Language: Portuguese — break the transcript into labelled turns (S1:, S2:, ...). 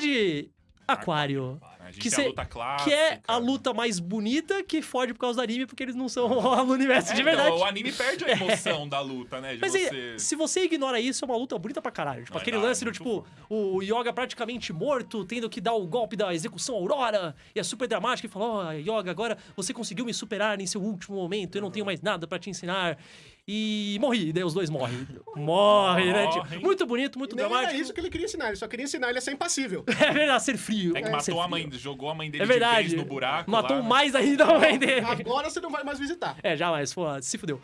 S1: luta de aquário. Que, cê- que é a luta mais bonita que fode por causa do anime, porque eles não são no universo
S2: É,
S1: de
S2: então,
S1: verdade.
S2: o anime perde a emoção da luta, né?
S1: Mas
S2: você...
S1: é, se você ignora isso, é uma luta bonita pra caralho. Tipo,
S2: Não, é
S1: aquele
S2: da-
S1: lance do, tipo, o Yoga praticamente morto, tendo que dar o golpe da execução Aurora, e é super dramático, e fala, ó, Yoga, agora você conseguiu me superar em seu último momento, eu não tenho mais nada pra te ensinar. E morri, e daí os dois morrem. Morre, né? Tipo,
S2: Morrem.
S1: muito bonito, muito
S3: nem
S1: dramático.
S3: era isso que ele queria ensinar, ele só queria ensinar ele a ser impassível.
S1: É verdade, ser frio.
S2: É que
S1: ser
S2: matou a mãe, jogou a mãe dele
S1: É
S2: de
S1: verdade.
S2: vez no buraco
S1: Matou
S2: lá, né?
S1: mais ainda a mãe dele.
S3: Agora você não vai mais visitar.
S1: É, jamais, pô, se fudeu.